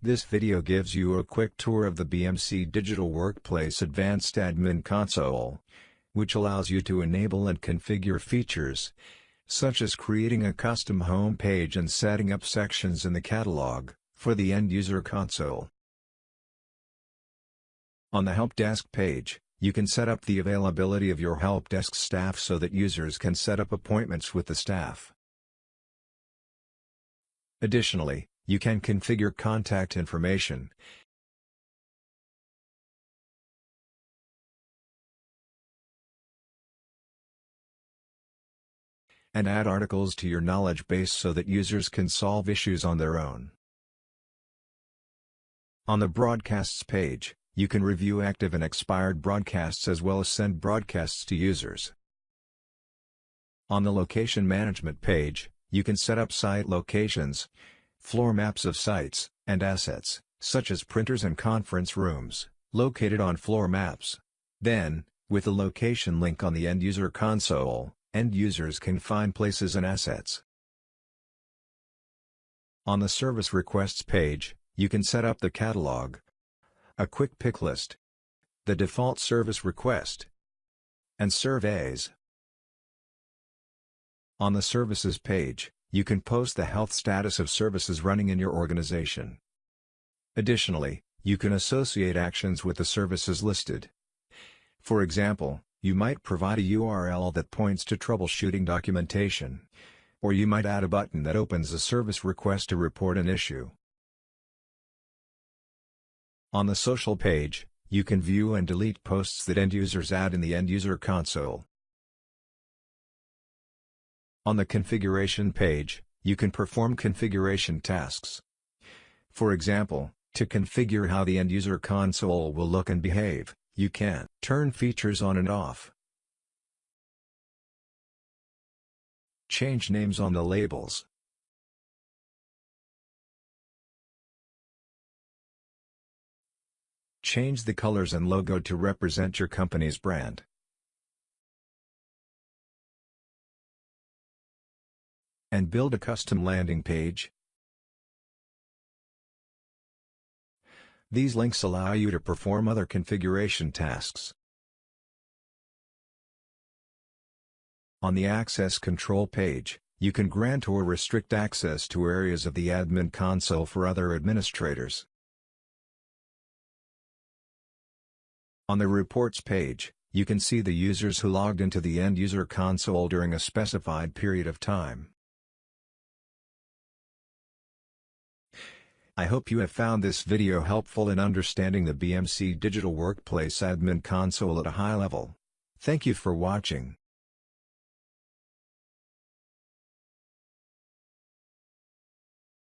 This video gives you a quick tour of the BMC Digital Workplace Advanced Admin Console, which allows you to enable and configure features, such as creating a custom home page and setting up sections in the catalog, for the end-user console. On the Help Desk page, you can set up the availability of your Help Desk staff so that users can set up appointments with the staff. Additionally, you can configure contact information, and add articles to your knowledge base so that users can solve issues on their own. On the Broadcasts page, you can review active and expired broadcasts as well as send broadcasts to users. On the Location Management page, you can set up site locations, floor maps of sites, and assets, such as printers and conference rooms, located on floor maps. Then, with the location link on the end-user console, end users can find places and assets. On the Service Requests page, you can set up the catalog, a quick pick list, the default service request, and surveys. On the Services page, you can post the health status of services running in your organization. Additionally, you can associate actions with the services listed. For example, you might provide a URL that points to troubleshooting documentation. Or you might add a button that opens a service request to report an issue. On the social page, you can view and delete posts that end users add in the end user console. On the configuration page, you can perform configuration tasks. For example, to configure how the end-user console will look and behave, you can turn features on and off. Change names on the labels. Change the colors and logo to represent your company's brand. And build a custom landing page. These links allow you to perform other configuration tasks. On the Access Control page, you can grant or restrict access to areas of the admin console for other administrators. On the Reports page, you can see the users who logged into the end-user console during a specified period of time. I hope you have found this video helpful in understanding the BMC Digital Workplace Admin Console at a high level. Thank you for watching.